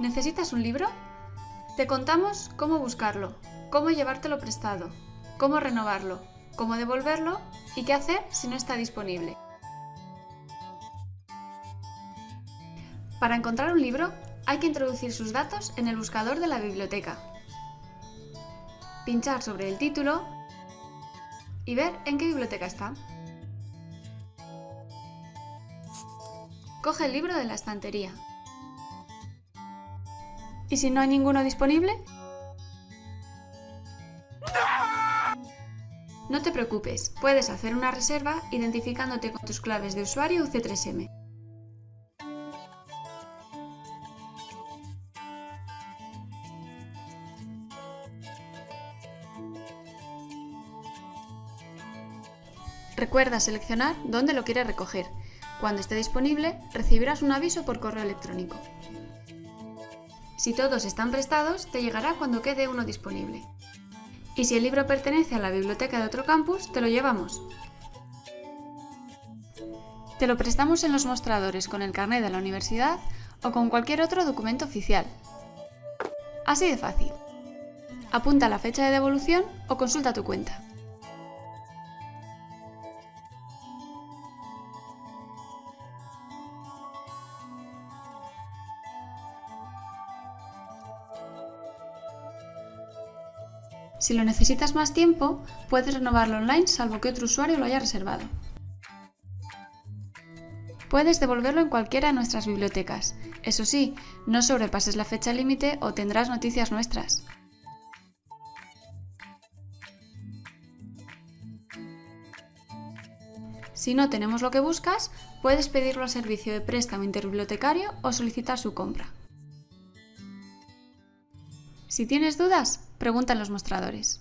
¿Necesitas un libro? Te contamos cómo buscarlo, cómo llevártelo prestado, cómo renovarlo, cómo devolverlo y qué hacer si no está disponible. Para encontrar un libro hay que introducir sus datos en el buscador de la biblioteca, pinchar sobre el título y ver en qué biblioteca está. Coge el libro de la estantería. ¿Y si no hay ninguno disponible? No te preocupes, puedes hacer una reserva identificándote con tus claves de usuario UC3M. Recuerda seleccionar dónde lo quieres recoger. Cuando esté disponible, recibirás un aviso por correo electrónico. Si todos están prestados, te llegará cuando quede uno disponible. Y si el libro pertenece a la biblioteca de otro campus, te lo llevamos. Te lo prestamos en los mostradores con el carnet de la universidad o con cualquier otro documento oficial. Así de fácil. Apunta la fecha de devolución o consulta tu cuenta. Si lo necesitas más tiempo, puedes renovarlo online salvo que otro usuario lo haya reservado. Puedes devolverlo en cualquiera de nuestras bibliotecas. Eso sí, no sobrepases la fecha límite o tendrás noticias nuestras. Si no tenemos lo que buscas, puedes pedirlo al servicio de préstamo interbibliotecario o solicitar su compra. Si tienes dudas, pregunta en los mostradores.